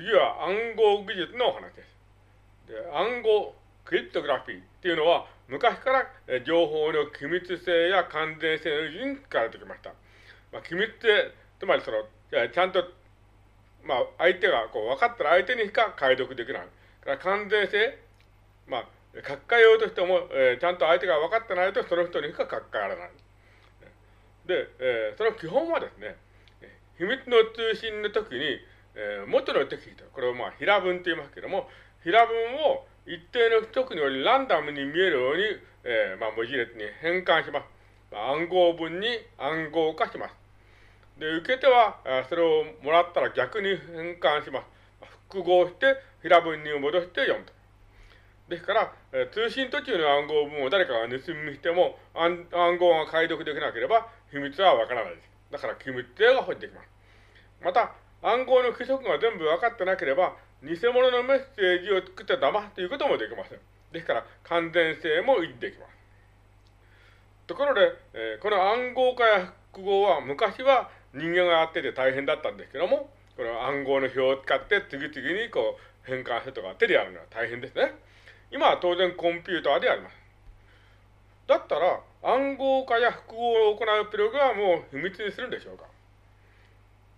次は暗号技術のお話です。で暗号クリプトグラフィーっていうのは昔から情報の機密性や完全性の維持に使われてきました。まあ、機密性、つまりその、ちゃんと、まあ、相手がこう分かったら相手にしか解読できない。から完全性、まあ、書き換えようとしても、えー、ちゃんと相手が分かってないとその人にしか書き換えられない。で、えー、その基本はですね、秘密の通信の時に、えー、元のテキスト、これをまあ平文と言いますけども、平文を一定の不足によりランダムに見えるように、えー、まあ文字列に変換します。まあ、暗号文に暗号化します。で、受け手は、それをもらったら逆に変換します。複合して平文に戻して読むと。ですから、え通信途中の暗号文を誰かが盗みしても暗号が解読できなければ秘密はわからないです。だから機密性が保持できます。また、暗号の規則が全部分かってなければ、偽物のメッセージを作って騙すということもできません。ですから、完全性も維持できます。ところで、えー、この暗号化や複合は昔は人間がやってて大変だったんですけども、この暗号の表を使って次々にこう変換するとか手でやるのは大変ですね。今は当然コンピューターでやります。だったら暗号化や複合を行うプログラムを秘密にするんでしょうか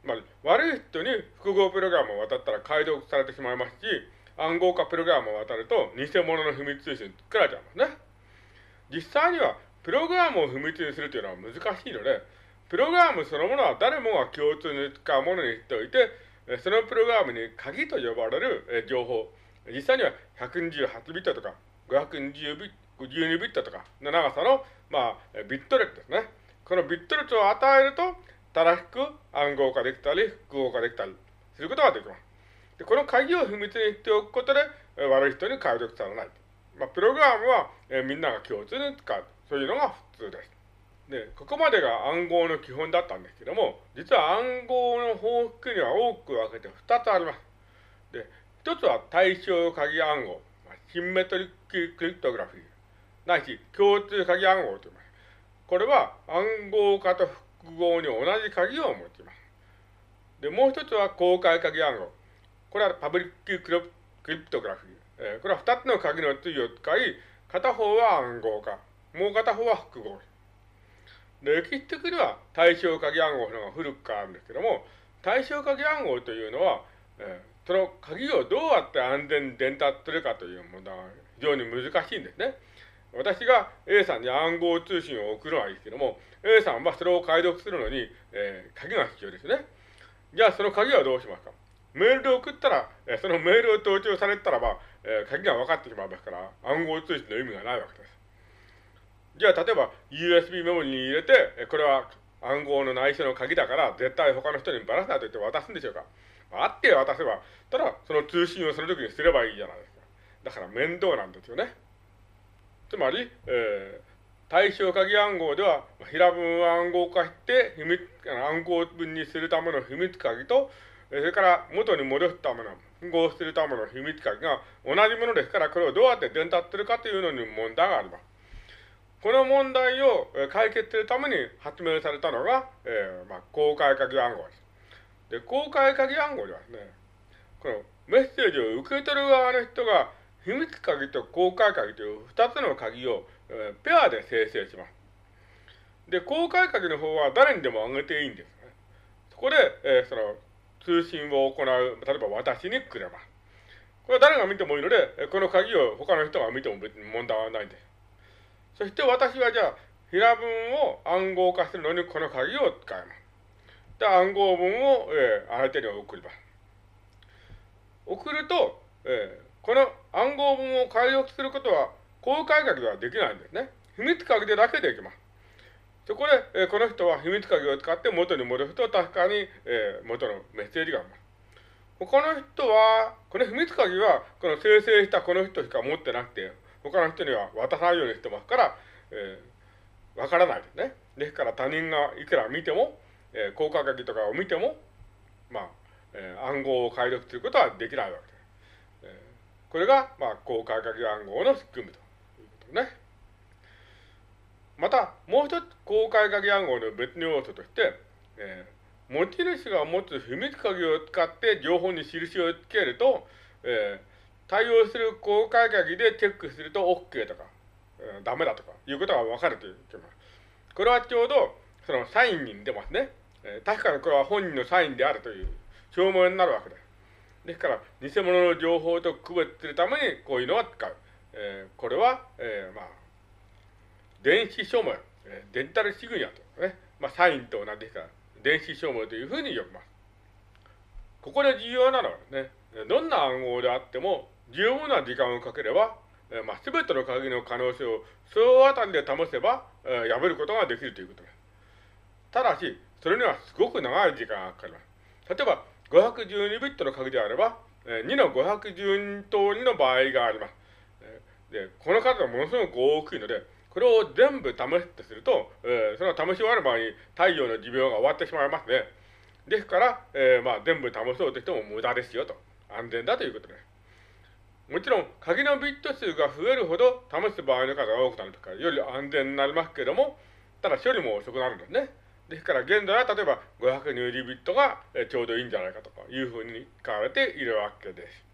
まあ、悪い人に複合プログラムを渡ったら解読されてしまいますし、暗号化プログラムを渡ると偽物の秘密通信作られちゃいますね。実際にはプログラムを秘密にするというのは難しいので、プログラムそのものは誰もが共通に使うものにしておいて、そのプログラムに鍵と呼ばれる情報、実際には128ビットとか520ビット、12ビットとかの長さの、まあ、ビット列ですね。このビット列を与えると、正しく暗号化できたり、複合化できたりすることができます。でこの鍵を秘密にしておくことで、悪い人に解読されない。まあ、プログラムは、えみんなが共通に使う。そういうのが普通です。で、ここまでが暗号の基本だったんですけども、実は暗号の報復には大きく分けて2つあります。で、1つは対象鍵暗号、シンメトリッククリプトグラフィー、ないし共通鍵暗号と言います。これは暗号化と複合に同じ鍵を持ちます。で、もう一つは公開鍵暗号。これはパブリッククリプトグラフィー。えー、これは二つの鍵の対を使い、片方は暗号化、もう片方は複合。で、歴史的には対象鍵暗号の方が古くからあるんですけども、対象鍵暗号というのは、えー、その鍵をどうやって安全に伝達するかという問題が非常に難しいんですね。私が A さんに暗号通信を送るのはいいですけども、A さんはそれを解読するのに、えー、鍵が必要ですね。じゃあその鍵はどうしますか？メールで送ったら、えー、そのメールを登録されたらば、えー、鍵が分かってしまいますから、暗号通信の意味がないわけです。じゃあ例えば USB メモリに入れてえ、これは暗号の内緒の鍵だから絶対他の人にばらすなと言って渡すんでしょうか？あって渡せば、ただその通信をその時にすればいいじゃないですか。だから面倒なんですよね。つまり、えー、対象鍵暗号では、平文を暗号化して、秘密、暗号文にするための秘密鍵と、それから元に戻すための、符合するための秘密鍵が同じものですから、これをどうやって伝達するかというのに問題があります。この問題を解決するために発明されたのが、えーまあ、公開鍵暗号です。で、公開鍵暗号ではですね、このメッセージを受け取る側の人が秘密鍵と公開鍵という二つの鍵を、えー、ペアで生成します。で、公開鍵の方は誰にでも上げていいんですね。そこで、えー、その通信を行う、例えば私にくれます。これは誰が見てもいいので、この鍵を他の人が見ても別に問題はないんです。そして私はじゃあ、平文を暗号化するのにこの鍵を使います。で、暗号文を、えー、相手に送ります。送ると、えー、この暗号文を解読することは公開鍵ではできないんですね。秘密鍵でだけできます。そこで、えー、この人は秘密鍵を使って元に戻すと確かに、えー、元のメッセージがあります。他の人は、この秘密鍵は、この生成したこの人しか持ってなくて、他の人には渡さないようにしてますから、えー、わからないですね。ですから他人がいくら見ても、えー、公開鍵とかを見ても、まあ、えー、暗号を解読することはできないわけです。これが、まあ、公開鍵暗号の仕組みということね。また、もう一つ公開鍵暗号の別の要素として、えー、持ち主が持つ秘密鍵を使って情報に印をつけると、えー、対応する公開鍵でチェックすると OK とか、えー、ダメだとかいうことが分かるというます。これはちょうどそのサインに出ますね。えー、確かにこれは本人のサインであるという証明になるわけです。ですから、偽物の情報と区別するためにこういうのは使う。えー、これは、えー、まあ、電子証明、えー、デジタルシグニアとね、まあ、サインと同じですから、電子証明というふうに呼びます。ここで重要なのはね、どんな暗号であっても、十分な時間をかければ、えー、まあ、すべての鍵の可能性を総当たりで保せば、えー、破ることができるということです。ただし、それにはすごく長い時間がかかります。例えば、512ビットの鍵であれば、え、2の512通りの場合があります。で、この数はものすごく大きいので、これを全部試すとすると、えー、その試し終わる場合に太陽の寿命が終わってしまいますね。ですから、えー、まあ、全部試そうとしても無駄ですよと。安全だということです。もちろん、鍵のビット数が増えるほど試す場合の数が多くなるとか、より安全になりますけれども、ただ処理も遅くなるんですね。ですから現在は例えば500ニューリビットがちょうどいいんじゃないかとかいうふうに使われているわけです。